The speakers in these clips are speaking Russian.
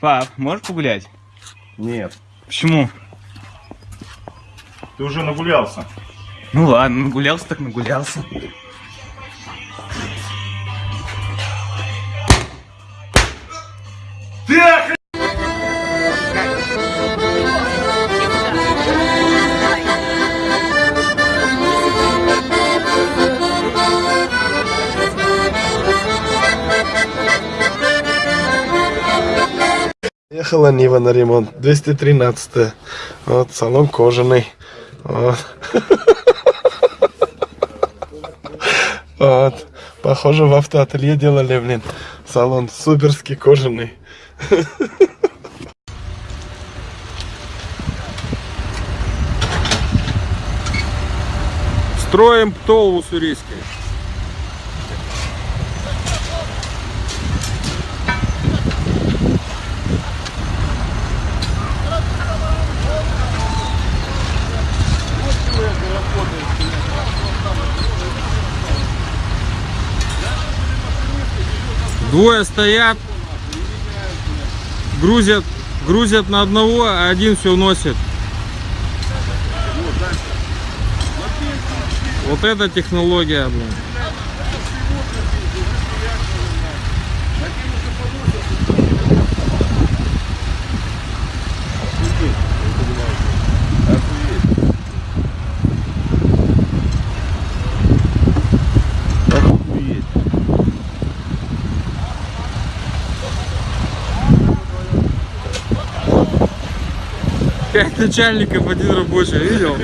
Пап, можешь погулять? Нет. Почему? Ты уже нагулялся. Ну ладно, нагулялся так нагулялся. Ехала Нива на ремонт, 213 Вот, салон кожаный. Вот. Похоже, в автоателье делали, блин. Салон суперский кожаный. Строим птол в Двое стоят, грузят, грузят на одного, а один все носит. Вот это технология, блин. Пять начальников, один рабочий, видел?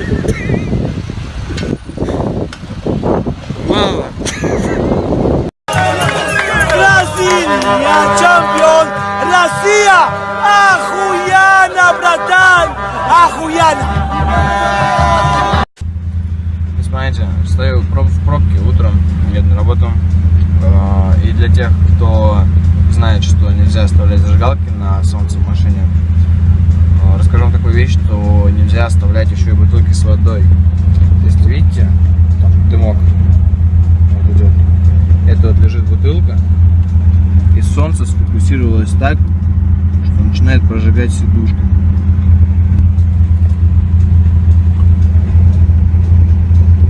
Мало. Бразилия, чемпион! Россия! Охуенно, братан! Охуенно! Смотрите, стою в проб- в пробке утром, еду на работу. Э, И для тех, кто знает, что нельзя оставлять зажигалки на солнце в машине, э, расскажу вам такую вещь, что нельзя оставлять еще и бутылки с водой. Если видите, там дымок вот идет, это вот лежит бутылка, и солнце сфокусировалось так, что начинает прожигать сидушку.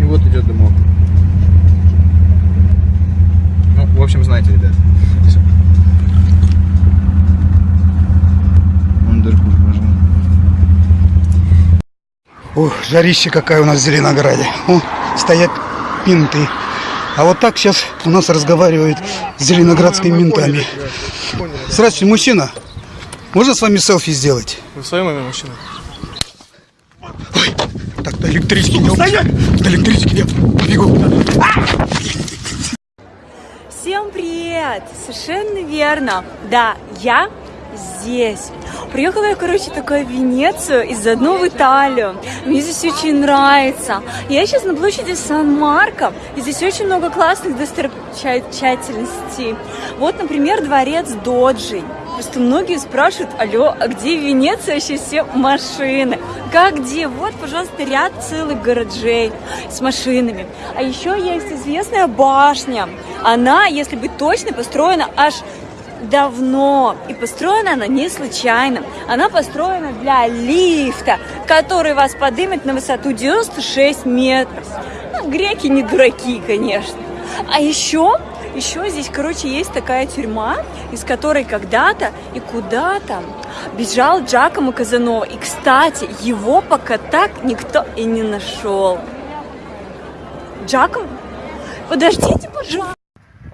И вот идет дымок. Ну, в общем, знаете, ребят. Всё. Вон дырку Ох, жарище какая у нас в Зеленограде. О, стоят менты. А вот так сейчас у нас разговаривают с зеленоградскими ментами. Здравствуйте, мужчина. Можно с вами селфи сделать? Вы в своем уме, мужчина? Так, до электрички идем. До электрички идем. Побегу. Всем привет! Совершенно верно. Да, я здесь. Приехала я, короче, такая в Венецию и заодно в Италию. Мне здесь очень нравится. Я сейчас на площади Сан-Марко, и здесь очень много классных достопримечательностей. Вот, например, дворец Доджи. Просто многие спрашивают, алло, а где в Венеции вообще все машины? Как где? Вот, пожалуйста, ряд целых гаражей с машинами. А еще есть известная башня. Она, если быть точной, построена аж давно. И построена она не случайно. Она построена для лифта, который вас поднимет на высоту 96 метров. Ну, греки не дураки, конечно. А еще, еще здесь, короче, есть такая тюрьма, из которой когда-то и куда-то бежал Джакомо Казанова. И, кстати, его пока так никто и не нашел. Джакомо? Подождите, пожалуйста.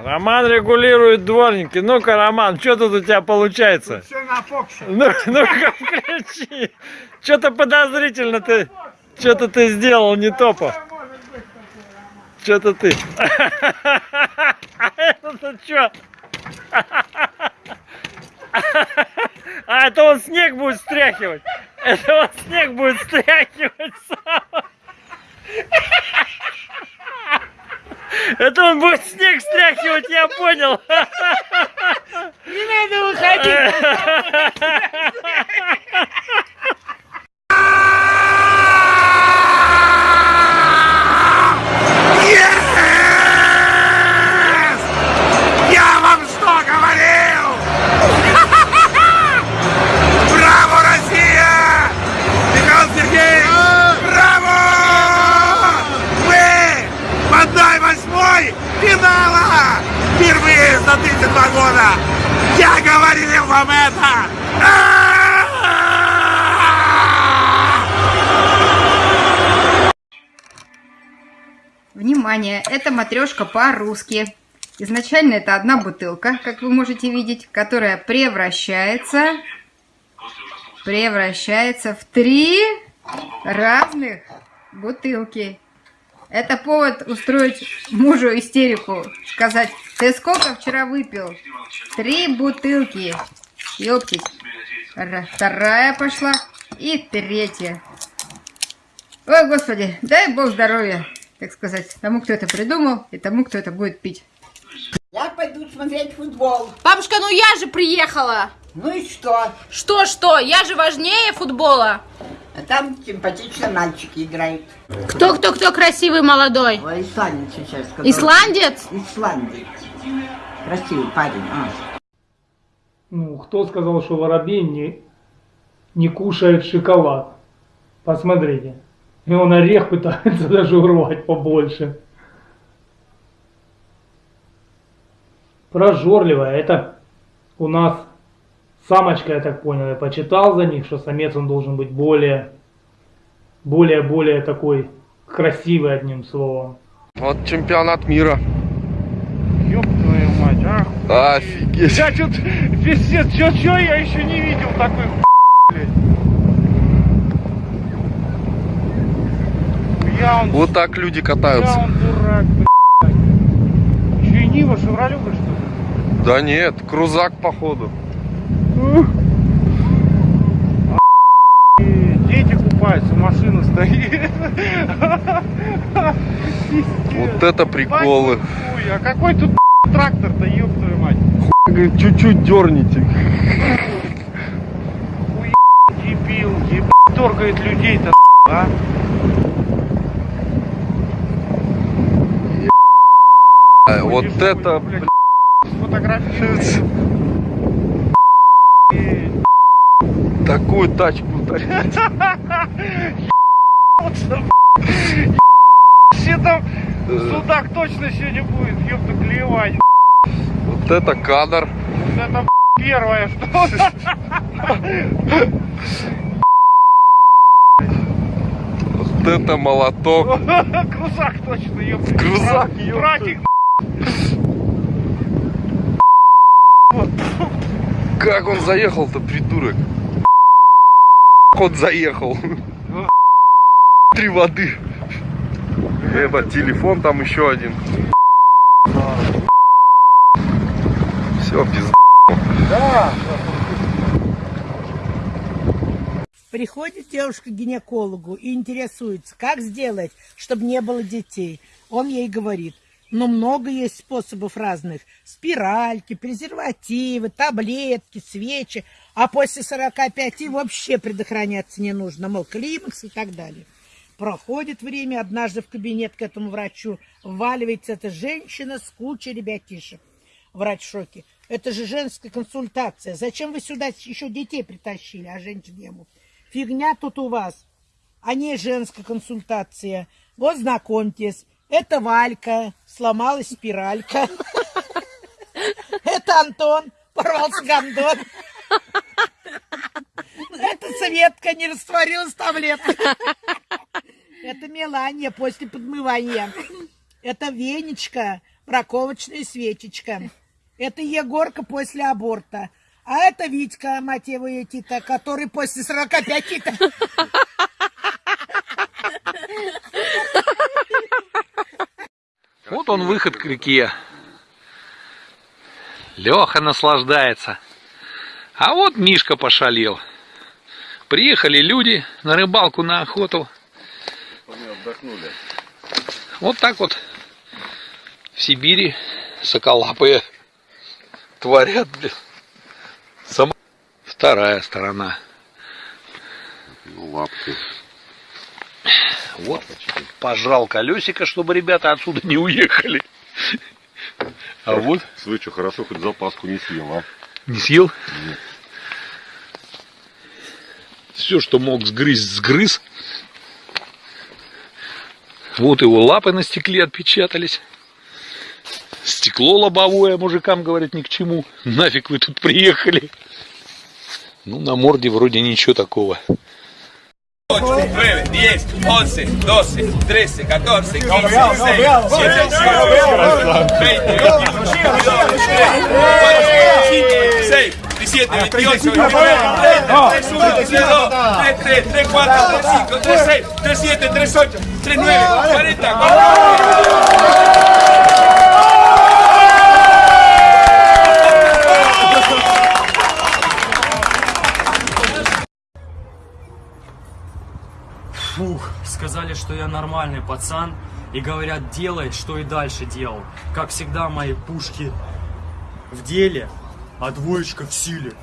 Роман регулирует дворники. Ну-ка, Роман, что тут у тебя получается? Все на Фоксе. Ну, ну-ка, включи. Что-то подозрительно ты... Что-то ты сделал не то по. Что-то ты. А это что? А это он снег будет стряхивать. Это он снег будет стряхивать сам. Это он будет снег стряхивать, я понял. Не надо выходить. Внимание, это матрешка по-русски. Изначально это одна бутылка, как вы можете видеть, которая превращается, превращается в три разных бутылки. Это повод устроить мужу истерику, сказать, ты сколько вчера выпил? Три бутылки. Ёптись. Ра- Вторая пошла и третья. Ой, господи, дай бог здоровья, так сказать, тому, кто это придумал, и тому, кто это будет пить. Я пойду смотреть футбол. Бабушка, ну я же приехала. Ну и что? Что-что, я же важнее футбола. А там симпатичные мальчики играют. Кто-кто-кто красивый молодой? Ой, исландец сейчас. который- Исландец? Исландец. Красивый парень. А. Ну, кто сказал, что воробей не, не кушает шоколад? Посмотрите. И он орех пытается даже урвать побольше. Прожорливая. Это у нас самочка, я так понял. Я почитал за них, что самец он должен быть более, более-более такой красивый, одним словом. Вот чемпионат мира. Ёб твою мать, а? Офигеть. Я что-то, пиздец, чё-чё я еще не видел такой блядь. Я он, Вот так люди я катаются. он дурак, блядь. Чё, и Нива, Шевролюга, что ли? Да нет, крузак походу. Дети купаются, машина стоит. Вот это приколы. Ой, а какой тут трактор-то, ёб твою мать? Говорит, чуть-чуть дерните. Дебил, еб... торгает людей-то, а? Вот это, блядь, сфотографируется. такую тачку дать. Все там судак точно сегодня будет, ёпта, клевать. Вот это кадр. Вот это первое, что... Вот это молоток. Крузак точно, ёпта. Крузак, Братик, Как он заехал-то, придурок? Он заехал. Три воды. Это телефон там еще один. Все, без Приходит девушка к гинекологу и интересуется, как сделать, чтобы не было детей. Он ей говорит, ну много есть способов разных. Спиральки, презервативы, таблетки, свечи. А после 45 вообще предохраняться не нужно, мол, климакс и так далее. Проходит время, однажды в кабинет к этому врачу вваливается эта женщина с кучей ребятишек. Врач в шоке. Это же женская консультация. Зачем вы сюда еще детей притащили, а женщин ему? Фигня тут у вас, а не женская консультация. Вот знакомьтесь, это Валька, сломалась спиралька. Это Антон, порвался гондон. Это Светка, не растворилась таблетка. Это Мелания после подмывания. Это Венечка, браковочная свечечка. Это Егорка после аборта. А это Витька, мать его, Тита, который после 45 Тита. Вот он выход к реке. Леха наслаждается. А вот Мишка пошалил. Приехали люди на рыбалку, на охоту. Вот так вот в Сибири соколапые творят. Сама вторая сторона. Лапки. Вот, пожал колесико, чтобы ребята отсюда не уехали. А вот... Слышь, что, хорошо, хоть запаску не съел, а? Не съел? Нет. Все, что мог сгрызть, сгрыз. Вот его лапы на стекле отпечатались. Стекло лобовое, мужикам говорят, ни к чему. Нафиг вы тут приехали. Ну, на морде вроде ничего такого. 8, 9, 10, 11, 12, 13, 14, 15, 16, 17, 18, 20, 21, 22, 23, 24, 25, 26, 36, 37, 38, 39, 40, 41, Фух, сказали, что я нормальный пацан. И говорят, делай, что и дальше делал. Как всегда, мои пушки в деле, а двоечка в силе.